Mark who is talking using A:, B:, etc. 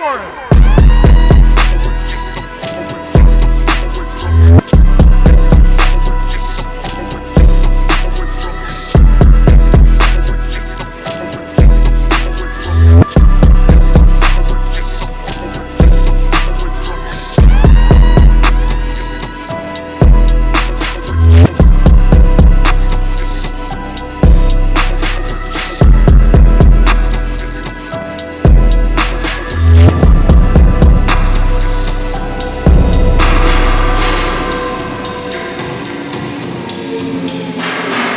A: For it.